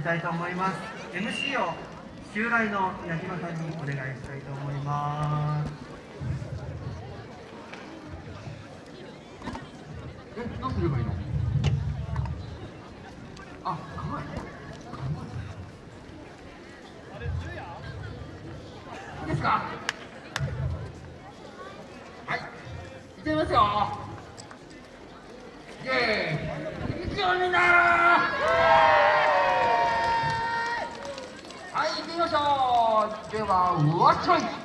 りたいと思います。MC を襲来の矢島さんにお願いしたいと思います。え、どうすればいいの？あ、構え。いいですか？はい、いっちゃいますよイェーイいくよみんなはい、行ってみましょう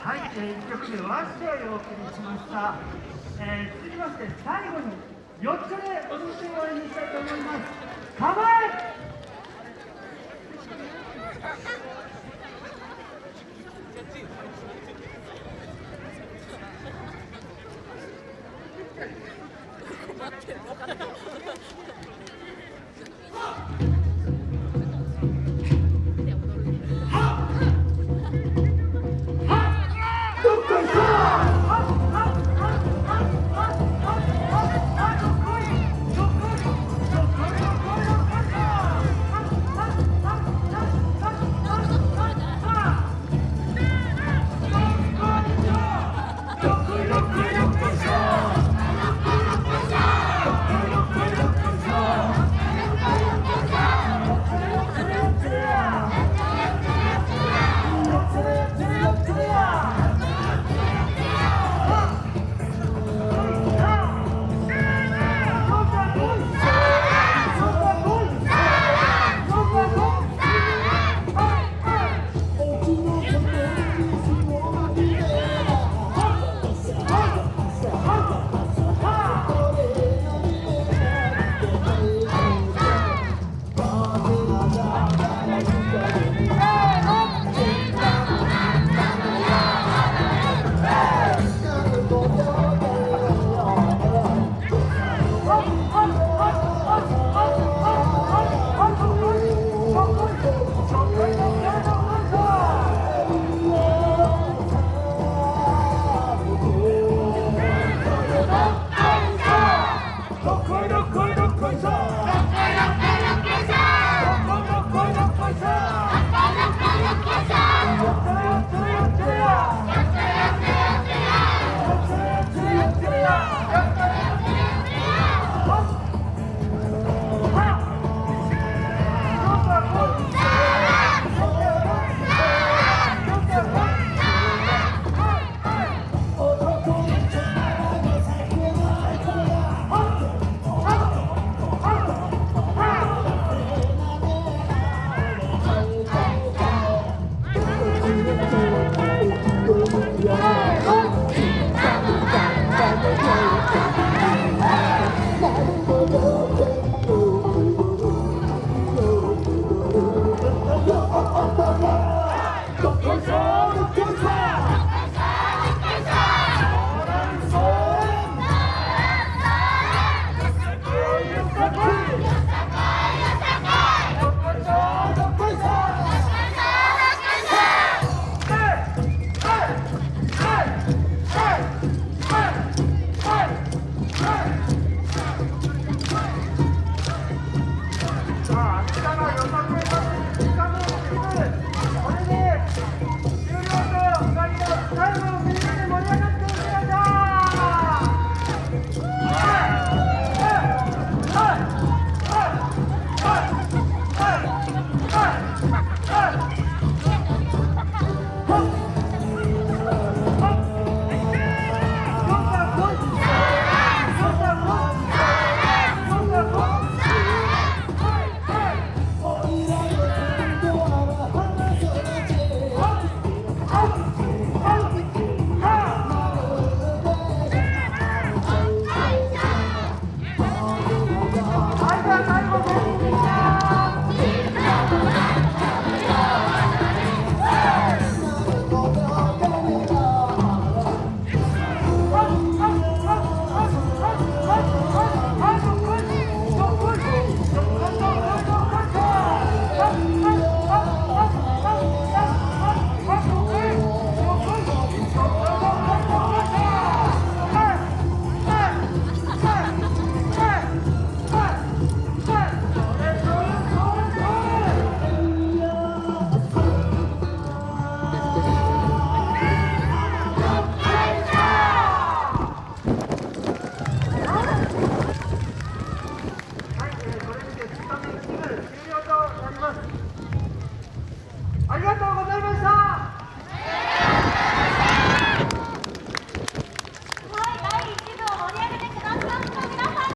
はい、えー、1曲でワン試合をお送りしました、えー、続きまして最後に4つ目お届を終わりにしたいと思います。構え